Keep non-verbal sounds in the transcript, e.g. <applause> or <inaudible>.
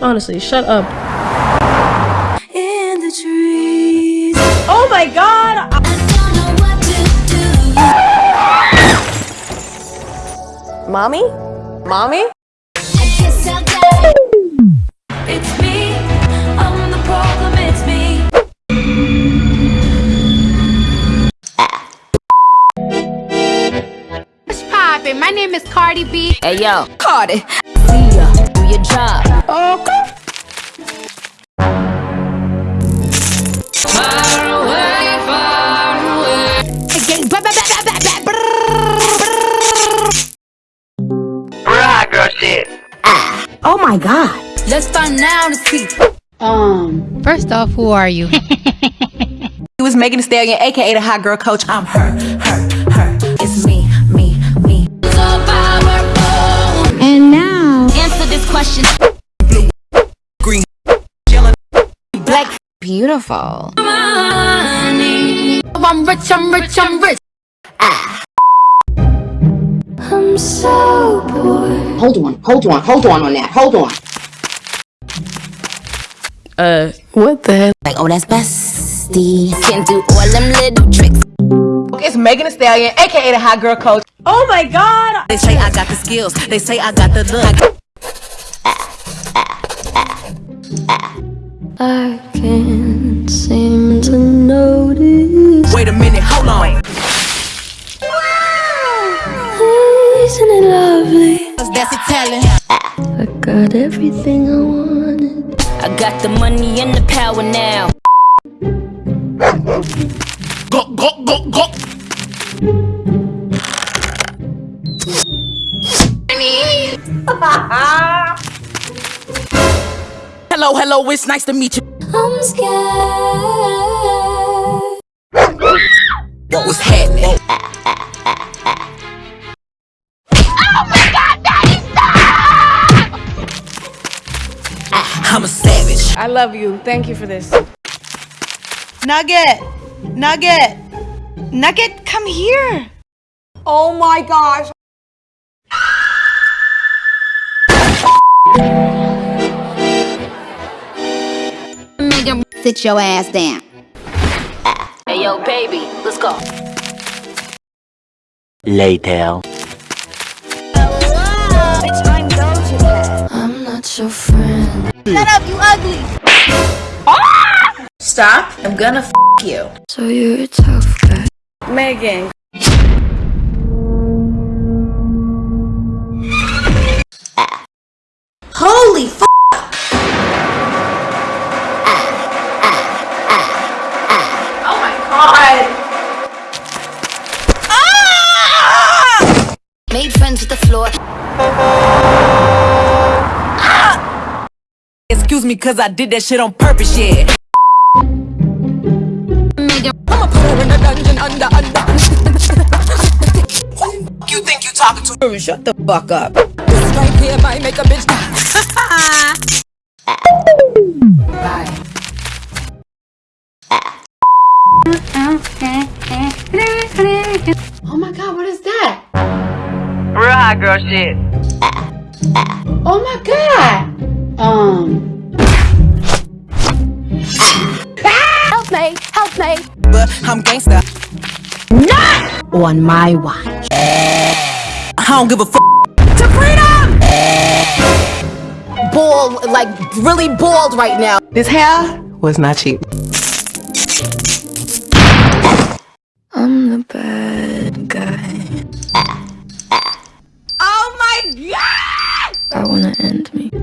Honestly, shut up. in the trees. Oh my god! I don't know what to do. Mommy? Mommy? I guess I'll die. It's me. Poppin'? My name is Cardi B. Hey yo, Cardi. See ya, do your job. Okay. Far away, far away. Again, ba- ba- ba- ba- ba- ba- brrrr. Oh my god. Let's start now to see. Um, first off, who are you? <laughs> He was Megan Thee Stallion, aka the hot girl coach. I'm her, her, her. Beautiful. Money. I'm rich, I'm rich, I'm rich. Ah. I'm so bored. Hold on, hold on, hold on on that. Hold on. Uh, what the hell? Like, oh, that's bestie. Can do all them little tricks. It's Megan Thee Stallion, aka the hot girl coach. oh my god! They say I got the skills. They say I got the look. I can't seem to notice. wait a minute, hold on. Isn't it lovely? That's Italian. I got everything I wanted. I got the money and the power now. Go, go, go, go. <laughs> hello, hello, it's nice to meet you. I'm scared. What was happening? I'm a savage. I love you. Thank you for this. Nugget! Nugget! Nugget, come here! Oh my gosh! Sit your ass down. Hey yo, baby, let's go. Later. I'm not your friend. Stop. I'm gonna f you. So you're a tough guy. Megan. Made friends with the floor. Excuse me, cause I did that shit on purpose, yeah. Nigga, I'ma put her in a dungeon under, under. you think you talking to? Shut the fuck up. This right here might make a bitch die. Oh my god, what is that? Real hot girl shit. Oh my god! Um. help me, help me. But I'm gangsta. Not on my watch. I don't give a fuck. Bald, like really bald right now. This hair was not cheap. I'm the bad guy. Wanna end me.